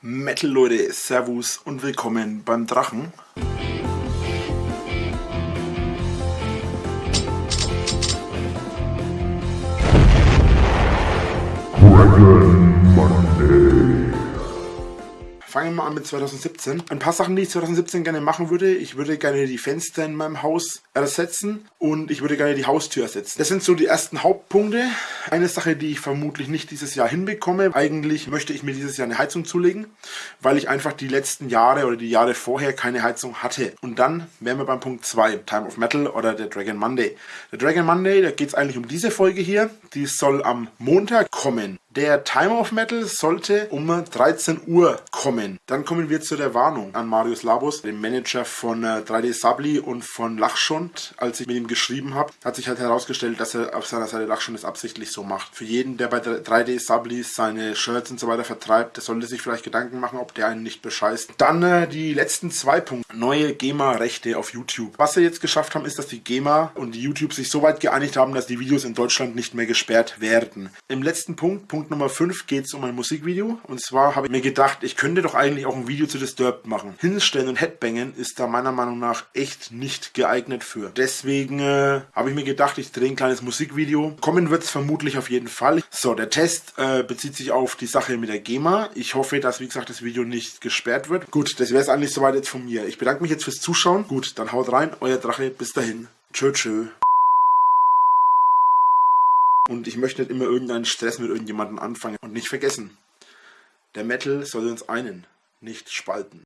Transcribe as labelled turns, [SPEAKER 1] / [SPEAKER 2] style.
[SPEAKER 1] Metal Leute, Servus und willkommen beim Drachen. Dragon. Fangen wir mal an mit 2017. Ein paar Sachen, die ich 2017 gerne machen würde. Ich würde gerne die Fenster in meinem Haus ersetzen und ich würde gerne die Haustür ersetzen. Das sind so die ersten Hauptpunkte. Eine Sache, die ich vermutlich nicht dieses Jahr hinbekomme. Eigentlich möchte ich mir dieses Jahr eine Heizung zulegen, weil ich einfach die letzten Jahre oder die Jahre vorher keine Heizung hatte. Und dann wären wir beim Punkt 2, Time of Metal oder der Dragon Monday. Der Dragon Monday, da geht es eigentlich um diese Folge hier. Die soll am Montag kommen. Der Time of Metal sollte um 13 Uhr kommen. Dann kommen wir zu der Warnung an Marius Labus, dem Manager von 3D äh, Sabli und von Lachschund. Als ich mit ihm geschrieben habe, hat sich halt herausgestellt, dass er auf seiner Seite Lachschund es absichtlich so macht. Für jeden, der bei 3D Sabli seine Shirts und so weiter vertreibt, der sollte sich vielleicht Gedanken machen, ob der einen nicht bescheißt. Dann äh, die letzten zwei Punkte. Neue GEMA-Rechte auf YouTube. Was wir jetzt geschafft haben, ist, dass die GEMA und die YouTube sich so weit geeinigt haben, dass die Videos in Deutschland nicht mehr gesperrt werden. Im letzten Punkt, Punkt Punkt Nummer 5 geht es um ein Musikvideo. Und zwar habe ich mir gedacht, ich könnte doch eigentlich auch ein Video zu Disturbed machen. Hinstellen und Headbangen ist da meiner Meinung nach echt nicht geeignet für. Deswegen äh, habe ich mir gedacht, ich drehe ein kleines Musikvideo. Kommen wird es vermutlich auf jeden Fall. So, der Test äh, bezieht sich auf die Sache mit der GEMA. Ich hoffe, dass, wie gesagt, das Video nicht gesperrt wird. Gut, das wäre es eigentlich soweit jetzt von mir. Ich bedanke mich jetzt fürs Zuschauen. Gut, dann haut rein, euer Drache. Bis dahin. Tschö, tschö. Und ich möchte nicht immer irgendeinen Stress mit irgendjemandem anfangen. Und nicht vergessen, der Metal soll uns einen, nicht spalten.